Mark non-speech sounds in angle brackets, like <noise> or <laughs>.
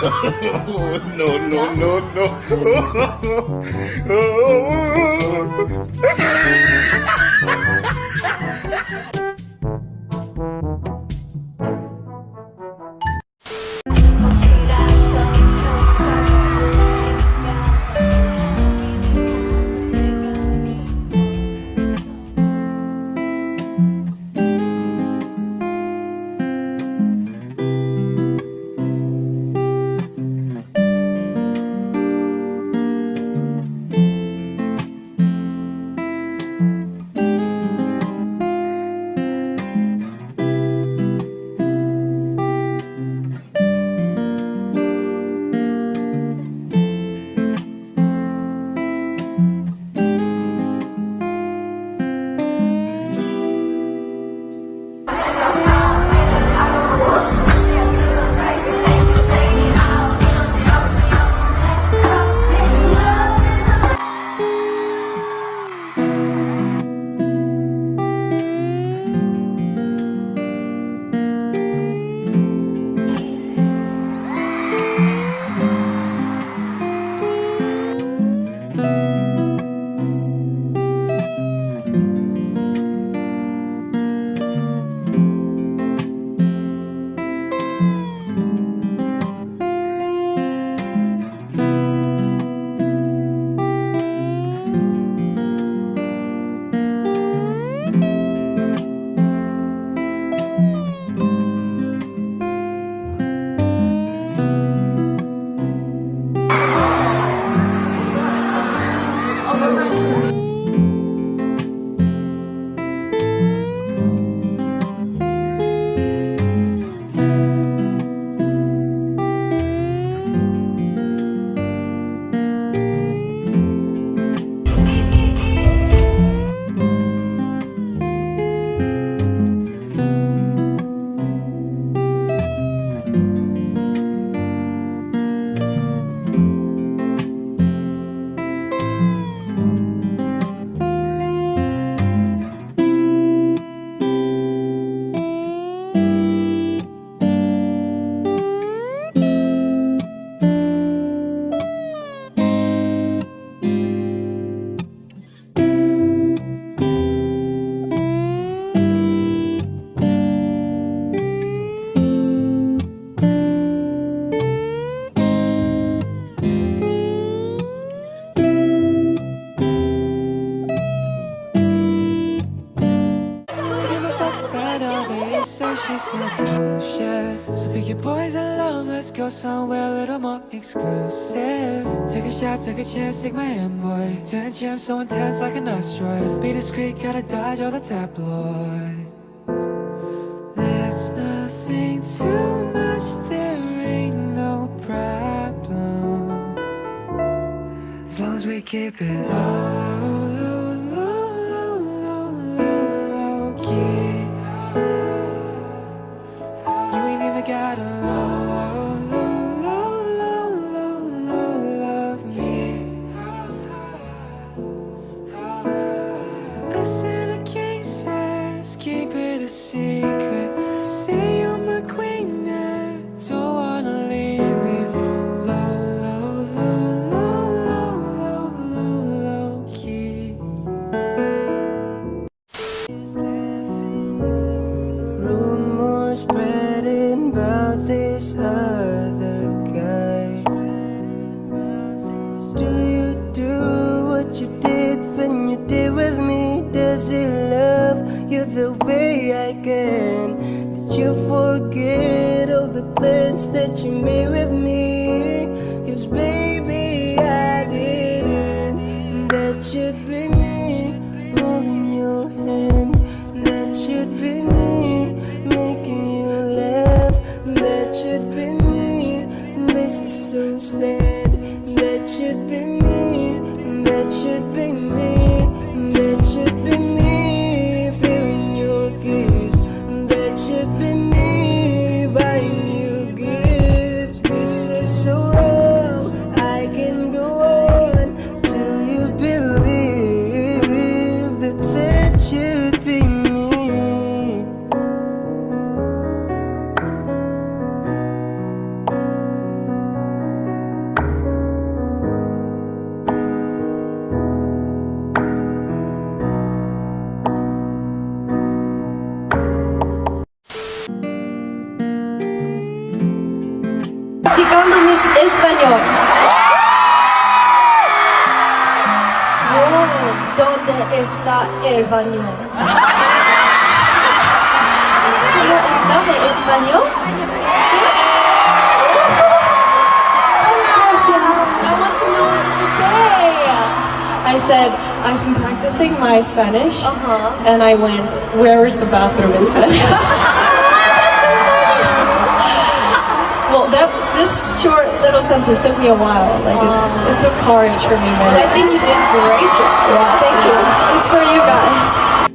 no, no, no, no. <laughs> like So pick your poison, love, let's go somewhere a little more exclusive. Take a shot, take a chance, take my hand, boy Tension so intense like an asteroid. Be discreet, gotta dodge all the tabloids. There's nothing too much, there ain't no problems. As long as we keep it low, low that you made with me. Cause baby I didn't. That should be me holding your hand. That should be me making you laugh. That should be me. This is so sad. That should be me. That should be me. Mis español. Oh, ¿Dónde está el baño? ¿Cómo está de español? I want to know what did you say? I said, I've been practicing my Spanish. Uh-huh. And I went, where is the bathroom in Spanish? <laughs> this short little sentence took me a while. Like it, it took courage for me. But I think you did a great job. Yeah, thank you. It's for you guys.